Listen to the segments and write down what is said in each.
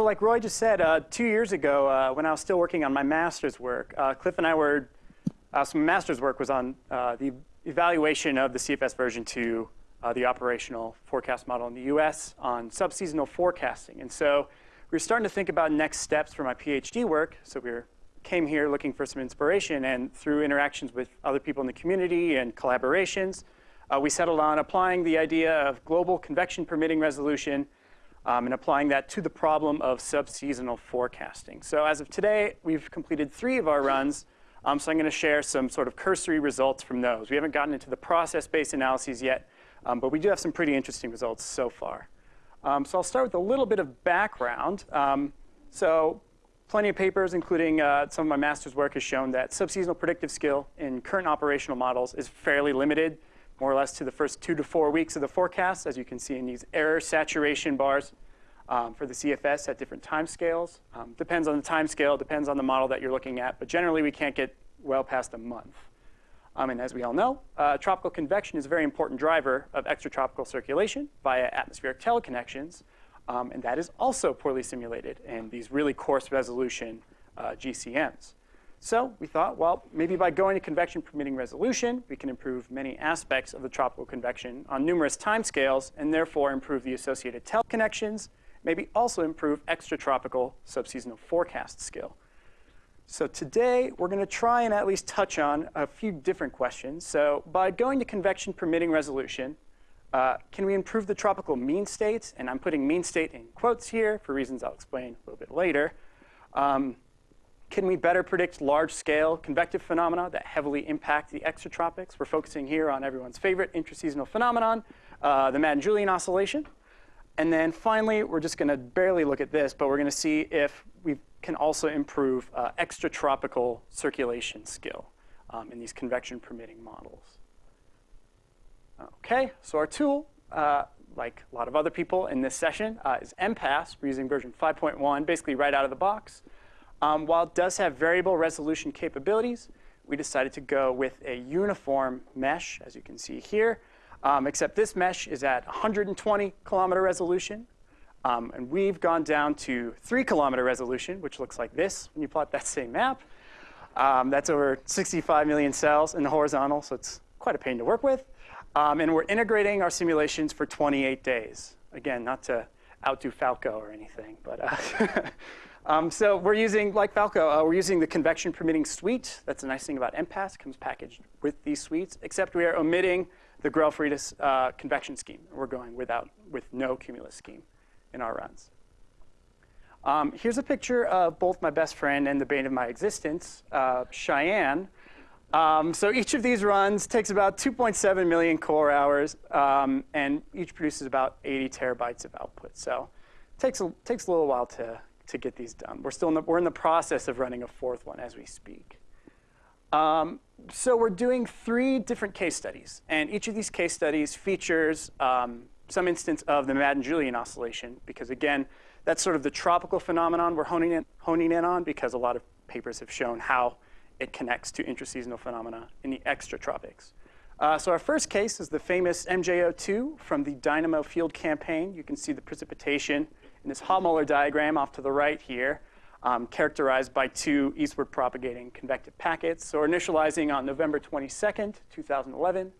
so like Roy just said, uh, two years ago, uh, when I was still working on my master's work, uh, Cliff and I were, uh, some master's work was on uh, the evaluation of the CFS version 2, uh, the operational forecast model in the US on subseasonal forecasting. And so we were starting to think about next steps for my PhD work. So we were, came here looking for some inspiration and through interactions with other people in the community and collaborations, we settled on applying the idea of global convection permitting resolution um, and applying that to the problem of subseasonal forecasting. So as of today, we've completed three of our runs. Um, so I'm going to share some sort of cursory results from those. We haven't gotten into the process-based analyses yet, um, but we do have some pretty interesting results so far. Um, so I'll start with a little bit of background. Um, so plenty of papers, including uh, some of my master's work, has shown that subseasonal predictive skill in current operational models is fairly limited more or less to the first two to four weeks of the forecast, as you can see in these error saturation bars um, for the CFS at different time scales. Um, depends on the time scale, depends on the model that you're looking at, but generally we can't get well past a month. Um, and as we all know, uh, tropical convection is a very important driver of extratropical circulation via atmospheric teleconnections, um, and that is also poorly simulated in these really coarse resolution uh, GCMs. So we thought, well, maybe by going to convection permitting resolution, we can improve many aspects of the tropical convection on numerous timescales and therefore improve the associated teleconnections, maybe also improve extratropical subseasonal forecast skill. So today, we're going to try and at least touch on a few different questions. So by going to convection permitting resolution, uh, can we improve the tropical mean states? And I'm putting mean state in quotes here for reasons I'll explain a little bit later. Um, can we better predict large-scale convective phenomena that heavily impact the extratropics? We're focusing here on everyone's favorite intraseasonal phenomenon, uh, the Madden-Julian oscillation. And then finally, we're just going to barely look at this, but we're going to see if we can also improve uh, extratropical circulation skill um, in these convection-permitting models. OK, so our tool, uh, like a lot of other people in this session, uh, is MPAS. We're using version 5.1, basically right out of the box. Um, while it does have variable resolution capabilities, we decided to go with a uniform mesh, as you can see here, um, except this mesh is at 120 kilometer resolution. Um, and we've gone down to 3 kilometer resolution, which looks like this when you plot that same map. Um, that's over 65 million cells in the horizontal, so it's quite a pain to work with. Um, and we're integrating our simulations for 28 days. Again, not to outdo Falko or anything, but uh, Um, so we're using, like Falko, uh, we're using the convection permitting suite. That's the nice thing about MPAS. It comes packaged with these suites, except we are omitting the Grell-Freitas uh, convection scheme. We're going without, with no cumulus scheme in our runs. Um, here's a picture of both my best friend and the bane of my existence, uh, Cheyenne. Um, so each of these runs takes about 2.7 million core hours, um, and each produces about 80 terabytes of output. So it takes a, takes a little while to to get these done. We're still in the, we're in the process of running a fourth one as we speak. Um, so we're doing three different case studies. And each of these case studies features um, some instance of the Madden-Julian oscillation. Because again, that's sort of the tropical phenomenon we're honing in, honing in on because a lot of papers have shown how it connects to intraseasonal phenomena in the extratropics. Uh, so our first case is the famous MJO2 from the Dynamo Field campaign. You can see the precipitation in this Hovmöller diagram off to the right here, um, characterized by two eastward propagating convective packets. So we're initializing on November 22nd, 2011.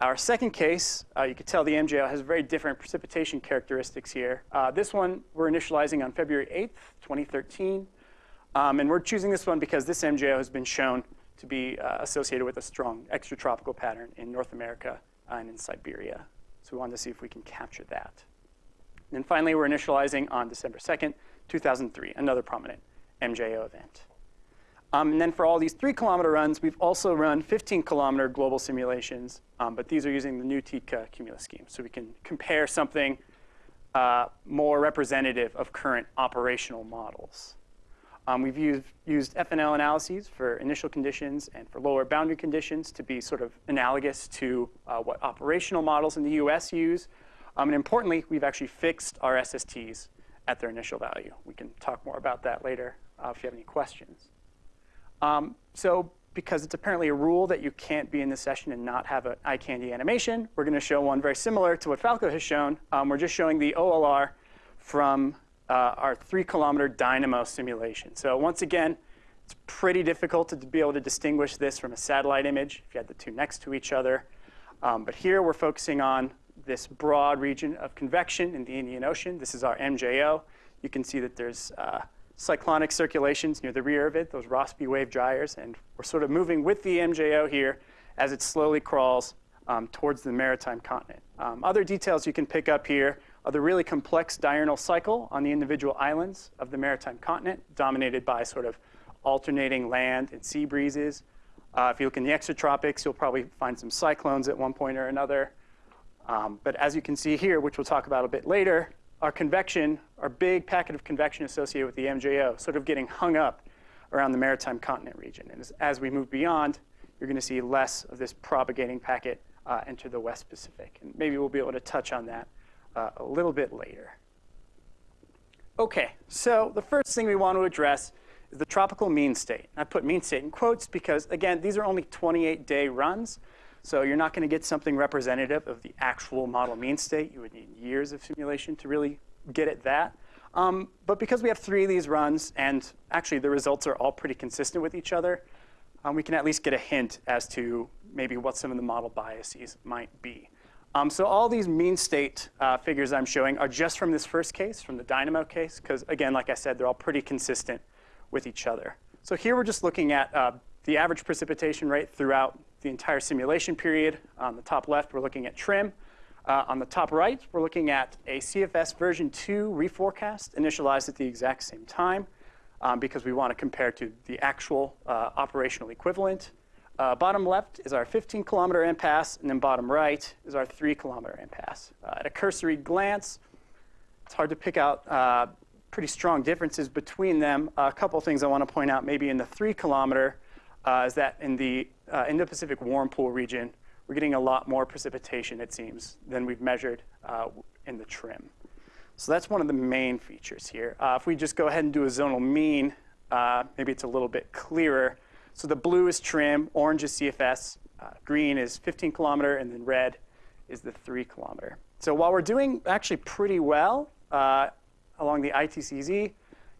Our second case, uh, you can tell the MJO has very different precipitation characteristics here. Uh, this one we're initializing on February 8th, 2013. Um, and we're choosing this one because this MJO has been shown to be uh, associated with a strong extratropical pattern in North America and in Siberia. So we wanted to see if we can capture that. And then finally, we're initializing on December 2nd, 2003, another prominent MJO event. Um, and then for all these three kilometer runs, we've also run 15 kilometer global simulations, um, but these are using the new Tiedtke cumulus scheme. So we can compare something uh, more representative of current operational models. Um, we've used, used FNL analyses for initial conditions and for lower boundary conditions to be sort of analogous to uh, what operational models in the US use um, and importantly, we've actually fixed our SSTs at their initial value. We can talk more about that later uh, if you have any questions. Um, so because it's apparently a rule that you can't be in this session and not have an eye candy animation, we're going to show one very similar to what Falko has shown. Um, we're just showing the OLR from uh, our three kilometer dynamo simulation. So once again, it's pretty difficult to be able to distinguish this from a satellite image if you had the two next to each other. Um, but here we're focusing on this broad region of convection in the Indian Ocean. This is our MJO. You can see that there's uh, cyclonic circulations near the rear of it, those Rossby wave gyres, and we're sort of moving with the MJO here as it slowly crawls um, towards the maritime continent. Um, other details you can pick up here are the really complex diurnal cycle on the individual islands of the maritime continent, dominated by sort of alternating land and sea breezes. Uh, if you look in the extratropics, you'll probably find some cyclones at one point or another. Um, but as you can see here, which we'll talk about a bit later, our convection, our big packet of convection associated with the MJO, sort of getting hung up around the maritime continent region. And as, as we move beyond, you're going to see less of this propagating packet uh, enter the West Pacific. And maybe we'll be able to touch on that uh, a little bit later. OK, so the first thing we want to address is the tropical mean state. I put mean state in quotes because, again, these are only 28-day runs. So you're not going to get something representative of the actual model mean state. You would need years of simulation to really get at that. Um, but because we have three of these runs, and actually the results are all pretty consistent with each other, um, we can at least get a hint as to maybe what some of the model biases might be. Um, so all these mean state uh, figures I'm showing are just from this first case, from the Dynamo case, because again, like I said, they're all pretty consistent with each other. So here we're just looking at uh, the average precipitation rate throughout the entire simulation period. On the top left, we're looking at TRMM. Uh, on the top right, we're looking at a CFS version 2 reforecast initialized at the exact same time um, because we want to compare to the actual uh, operational equivalent. Uh, bottom left is our 15 kilometer MPAS, and then bottom right is our 3 kilometer MPAS. Uh, at a cursory glance, it's hard to pick out uh, pretty strong differences between them. a couple things I want to point out maybe in the 3 kilometer uh, is that in the uh, Indo-Pacific warm pool region, we're getting a lot more precipitation, it seems, than we've measured uh, in the TRMM. So that's one of the main features here. Uh, if we just go ahead and do a zonal mean, uh, maybe it's a little bit clearer. So the blue is TRMM, orange is CFS, uh, green is 15 kilometer, and then red is the 3 kilometer. So while we're doing actually pretty well uh, along the ITCZ,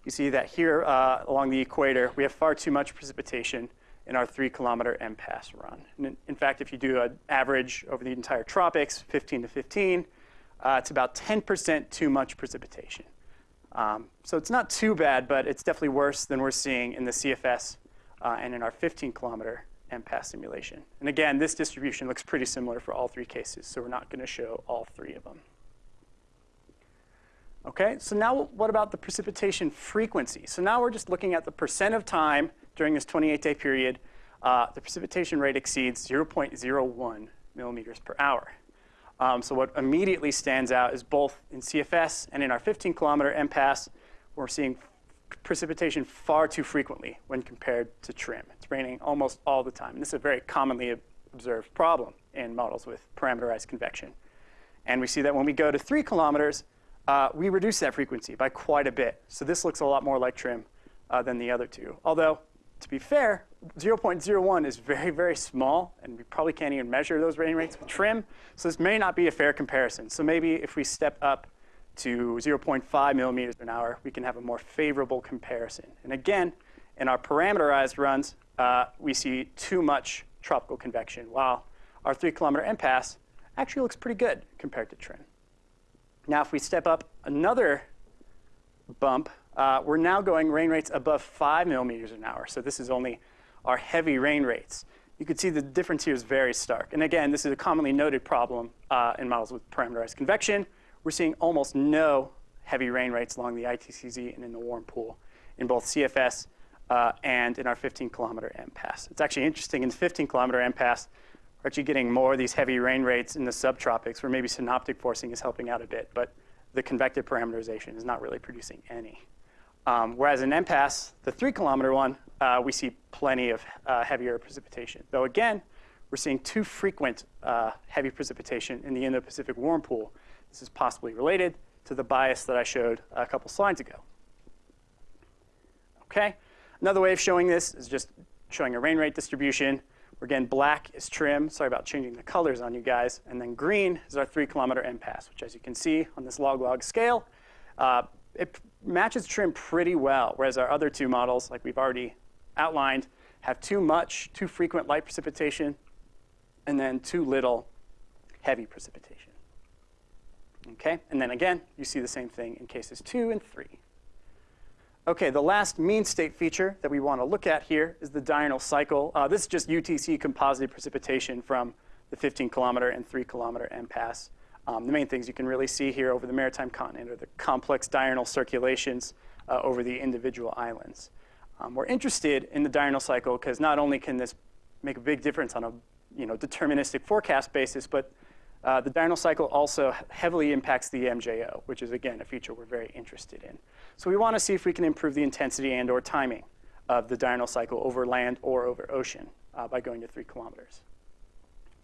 you see that here along the equator, we have far too much precipitation in our three kilometer MPAS run. In, in, fact, if you do an average over the entire tropics, 15 to 15, uh, it's about 10% too much precipitation. Um, so it's not too bad, but it's definitely worse than we're seeing in the CFS uh, and in our 15 kilometer MPAS simulation. And again, this distribution looks pretty similar for all three cases, so we're not going to show all three of them. Okay, so now what about the precipitation frequency? So now we're just looking at the percent of time during this 28-day period, uh, the precipitation rate exceeds 0.01 millimeters per hour. Um, so what immediately stands out is both in CFS and in our 15 kilometer MPAS, we're seeing precipitation far too frequently when compared to TRMM. It's raining almost all the time. And this is a very commonly observed problem in models with parameterized convection. And we see that when we go to three kilometers, uh, we reduce that frequency by quite a bit. So this looks a lot more like TRMM uh, than the other two. Although to be fair, 0.01 is very, very small, and we probably can't even measure those rain rates with TRMM, So this may not be a fair comparison. So maybe if we step up to 0.5 millimeters an hour, we can have a more favorable comparison. And again, in our parameterized runs, uh, we see too much tropical convection, while our three kilometer MPAS actually looks pretty good compared to TRMM. Now, if we step up another bump uh, we're now going rain rates above 5 millimeters an hour. So this is only our heavy rain rates. You can see the difference here is very stark. And again, this is a commonly noted problem uh, in models with parameterized convection. We're seeing almost no heavy rain rates along the ITCZ and in the warm pool in both CFS uh, and in our 15 kilometer MPAS. It's actually interesting in the 15 kilometer MPAS, we're actually getting more of these heavy rain rates in the subtropics where maybe synoptic forcing is helping out a bit, but the convective parameterization is not really producing any. Um, whereas in MPAS, the three kilometer one, uh, we see plenty of uh, heavier precipitation. Though again, we're seeing too frequent uh, heavy precipitation in the Indo-Pacific warm pool. This is possibly related to the bias that I showed a couple slides ago. Okay, another way of showing this is just showing a rain rate distribution. Where Again, black is TRMM, Sorry about changing the colors on you guys. And then green is our three kilometer MPAS, which as you can see on this log log scale, uh, it matches TRMM pretty well, whereas our other two models, like we've already outlined, have too much, too frequent light precipitation, and then too little heavy precipitation. Okay, and then again, you see the same thing in cases two and three. Okay, the last mean state feature that we want to look at here is the diurnal cycle. Uh, this is just UTC composite precipitation from the 15 kilometer and 3 kilometer MPAS. Um, the main things you can really see here over the maritime continent are the complex diurnal circulations uh, over the individual islands. Um, we're interested in the diurnal cycle because not only can this make a big difference on a you know, deterministic forecast basis, but uh, the diurnal cycle also heavily impacts the MJO, which is, again, a feature we're very interested in. So we want to see if we can improve the intensity and or timing of the diurnal cycle over land or over ocean uh, by going to three kilometers.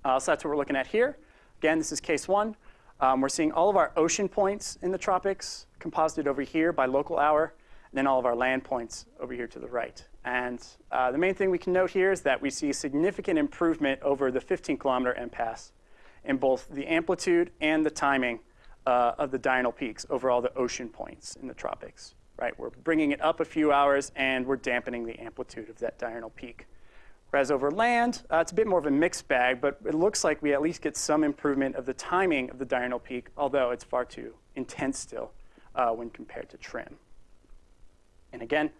Uh, so that's what we're looking at here. Again, this is case one. Um, we're seeing all of our ocean points in the tropics composited over here by local hour, and then all of our land points over here to the right. And uh, the main thing we can note here is that we see significant improvement over the 15 kilometer MPAS in both the amplitude and the timing uh, of the diurnal peaks over all the ocean points in the tropics. Right, we're bringing it up a few hours and we're dampening the amplitude of that diurnal peak. Whereas over land, uh, it's a bit more of a mixed bag, but it looks like we at least get some improvement of the timing of the diurnal peak, although it's far too intense still uh, when compared to TRMM. And again,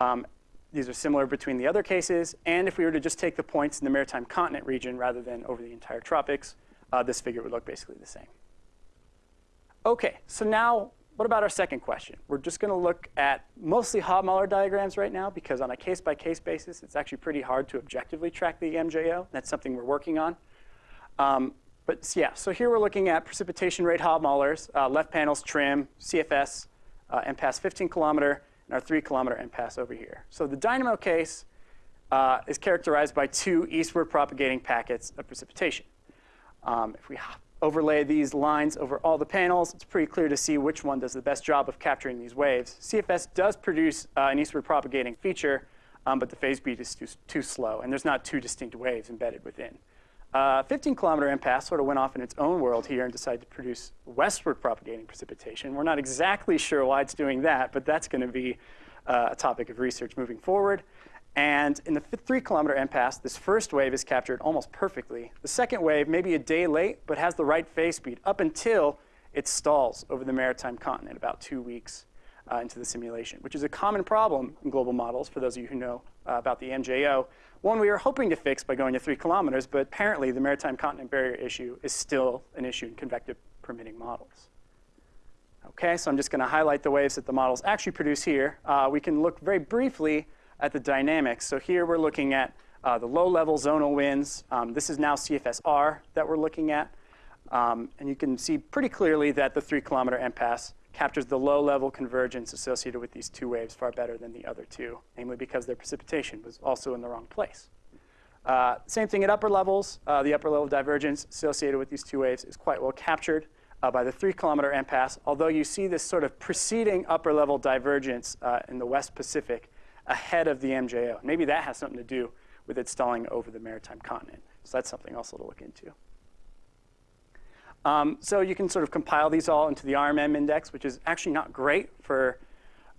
um, these are similar between the other cases, and if we were to just take the points in the maritime continent region rather than over the entire tropics, uh, this figure would look basically the same. Okay, so now what about our second question? We're just going to look at mostly Hovmöller diagrams right now because on a case-by-case -case basis, it's actually pretty hard to objectively track the MJO. That's something we're working on. Um, but yeah, so here we're looking at precipitation rate Hovmöllers, uh, left panels TRMM, CFS, uh, MPAS 15 kilometer, and our 3 kilometer MPAS over here. So the dynamo case uh, is characterized by two eastward propagating packets of precipitation. Um, if we overlay these lines over all the panels, it's pretty clear to see which one does the best job of capturing these waves. CFS does produce uh, an eastward propagating feature, um, but the phase beat is too, too, slow, and there's not two distinct waves embedded within. Uh, 15 kilometer MPAS sort of went off in its own world here and decided to produce westward propagating precipitation. We're not exactly sure why it's doing that, but that's going to be uh, a topic of research moving forward. And in the three kilometer MPAS, this first wave is captured almost perfectly. The second wave may be a day late, but has the right phase speed up until it stalls over the maritime continent about two weeks uh, into the simulation, which is a common problem in global models for those of you who know uh, about the MJO. One we are hoping to fix by going to three kilometers, but apparently the maritime continent barrier issue is still an issue in convective permitting models. Okay, so I'm just going to highlight the waves that the models actually produce here. Uh, we can look very briefly at the dynamics. So here we're looking at uh, the low-level zonal winds. Um, this is now CFSR that we're looking at. Um, and you can see pretty clearly that the three-kilometer MPAS captures the low-level convergence associated with these two waves far better than the other two, namely because their precipitation was also in the wrong place. Uh, same thing at upper levels. Uh, the upper level divergence associated with these two waves is quite well captured uh, by the three kilometer MPAS, although you see this sort of preceding upper level divergence uh, in the West Pacific ahead of the MJO. Maybe that has something to do with it stalling over the maritime continent. So that's something also to look into. Um, so you can sort of compile these all into the RMM index, which is actually not great for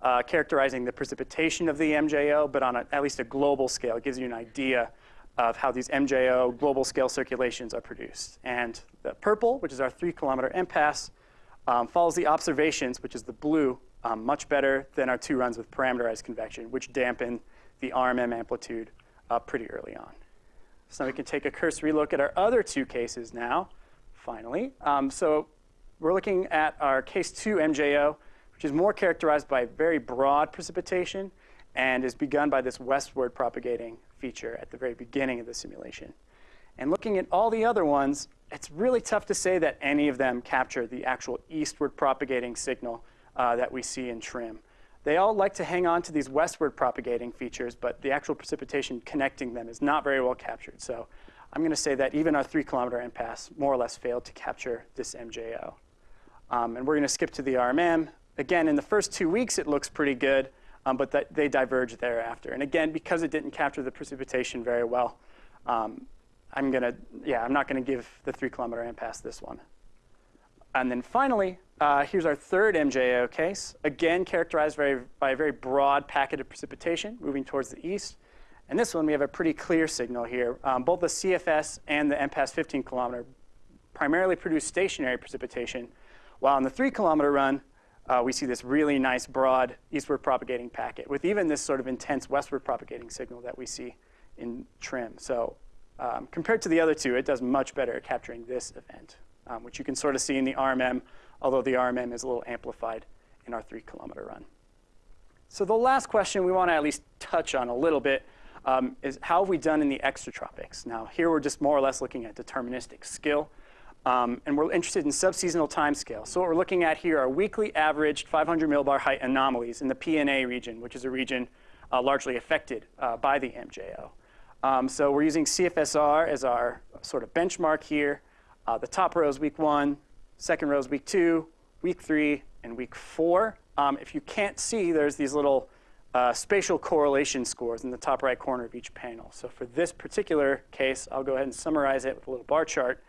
uh, characterizing the precipitation of the MJO, but on a, at least a global scale, it gives you an idea of how these MJO global scale circulations are produced. And the purple, which is our three kilometer MPAS, um, follows the observations, which is the blue um, much better than our two runs with parameterized convection, which dampen the RMM amplitude uh, pretty early on. So we can take a cursory look at our other two cases now, finally. Um, so we're looking at our case 2 MJO, which is more characterized by very broad precipitation and is begun by this westward propagating feature at the very beginning of the simulation. And looking at all the other ones, it's really tough to say that any of them capture the actual eastward propagating signal uh, that we see in TRMM. They all like to hang on to these westward propagating features, but the actual precipitation connecting them is not very well captured. So I'm going to say that even our three kilometer MPAS more or less failed to capture this MJO. Um, and we're going to skip to the RMM. Again, in the first two weeks, it looks pretty good, um, but th they diverge thereafter. And again, because it didn't capture the precipitation very well, um, I'm going to, yeah, I'm not going to give the three kilometer MPAS this one. And then finally, uh, here's our third MJO case, again characterized by, by a very broad packet of precipitation moving towards the east. And this one, we have a pretty clear signal here. Um, both the CFS and the MPAS 15 kilometer primarily produce stationary precipitation, while in the three kilometer run, uh, we see this really nice broad eastward propagating packet with even this sort of intense westward propagating signal that we see in TRMM. So um, compared to the other two, it does much better at capturing this event, um, which you can sort of see in the RMM although the RMM is a little amplified in our three kilometer run. So the last question we want to at least touch on a little bit um, is how have we done in the extratropics? Now here we're just more or less looking at deterministic skill. Um, and we're interested in subseasonal timescale. So what we're looking at here are weekly averaged 500 millibar height anomalies in the PNA region, which is a region uh, largely affected uh, by the MJO. Um, so we're using CFSR as our sort of benchmark here. Uh, the top row is week one, Second row is week two, week three, and week four. Um, if you can't see, there's these little uh, spatial correlation scores in the top right corner of each panel. So for this particular case, I'll go ahead and summarize it with a little bar chart.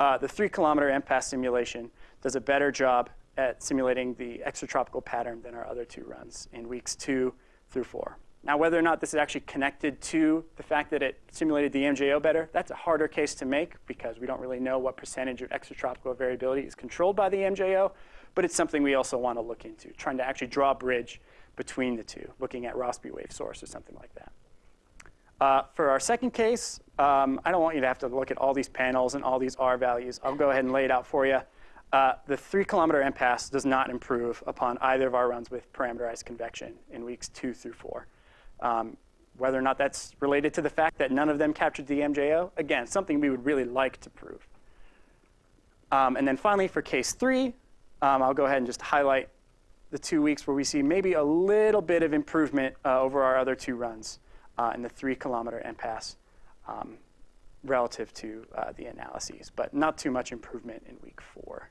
Uh, the three kilometer MPAS simulation does a better job at simulating the extratropical pattern than our other two runs in weeks two through four. Now, whether or not this is actually connected to the fact that it simulated the MJO better, that's a harder case to make because we don't really know what percentage of extratropical variability is controlled by the MJO, but it's something we also want to look into, trying to actually draw a bridge between the two, looking at Rossby wave source or something like that. Uh, for our second case, um, I don't want you to have to look at all these panels and all these R values. I'll go ahead and lay it out for you. Uh, the three kilometer MPAS does not improve upon either of our runs with parameterized convection in weeks two through four. Um, whether or not that's related to the fact that none of them captured the MJO, again, something we would really like to prove. Um, and then finally, for case three, um, I'll go ahead and just highlight the two weeks where we see maybe a little bit of improvement uh, over our other two runs uh, in the three kilometer MPAS um, relative to uh, the analyses, but not too much improvement in week four.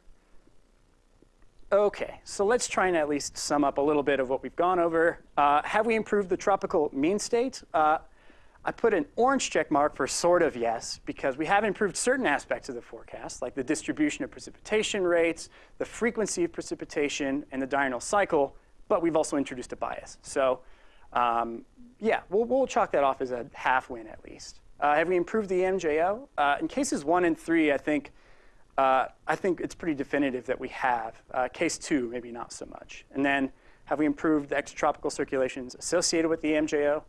Okay, so let's try and at least sum up a little bit of what we've gone over. Uh, have we improved the tropical mean state? Uh, I put an orange check mark for sort of yes, because we have improved certain aspects of the forecast, like the distribution of precipitation rates, the frequency of precipitation, and the diurnal cycle, but we've also introduced a bias. So um, yeah, we'll, we'll, chalk that off as a half win at least. Uh, have we improved the MJO? Uh, in cases one and three, I think uh, I think it's pretty definitive that we have. Uh, case two, maybe not so much. And then have we improved the extratropical circulations associated with the MJO?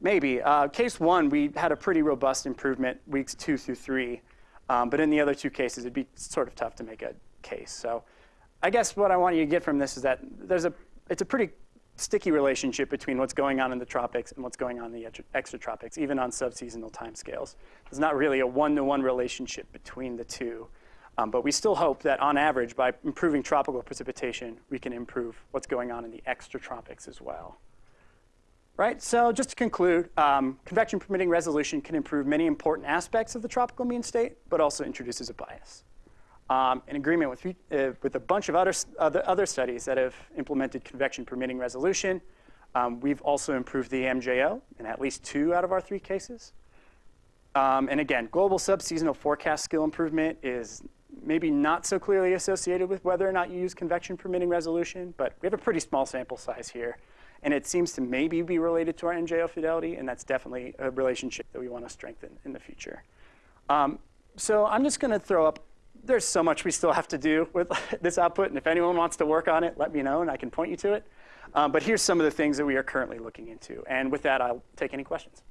Maybe. Uh, case one, we had a pretty robust improvement weeks two through three. Um, but in the other two cases, it'd be sort of tough to make a case. So I guess what I want you to get from this is that there's a, it's a pretty sticky relationship between what's going on in the tropics and what's going on in the extratropics, even on subseasonal timescales. There's not really a one-to-one -one relationship between the two. Um, but we still hope that on average, by improving tropical precipitation, we can improve what's going on in the extratropics as well. Right, so just to conclude, um, convection permitting resolution can improve many important aspects of the tropical mean state, but also introduces a bias. Um, in agreement with, uh, with a bunch of other, other, other studies that have implemented convection permitting resolution, um, we've also improved the MJO in at least two out of our three cases. Um, and again, global subseasonal forecast skill improvement is maybe not so clearly associated with whether or not you use convection permitting resolution, but we have a pretty small sample size here. And it seems to maybe be related to our MJO fidelity, and that's definitely a relationship that we want to strengthen in the future. Um, so I'm just going to throw up, there's so much we still have to do with this output, and if anyone wants to work on it, let me know, and I can point you to it. Um, but here's some of the things that we are currently looking into. And with that, I'll take any questions.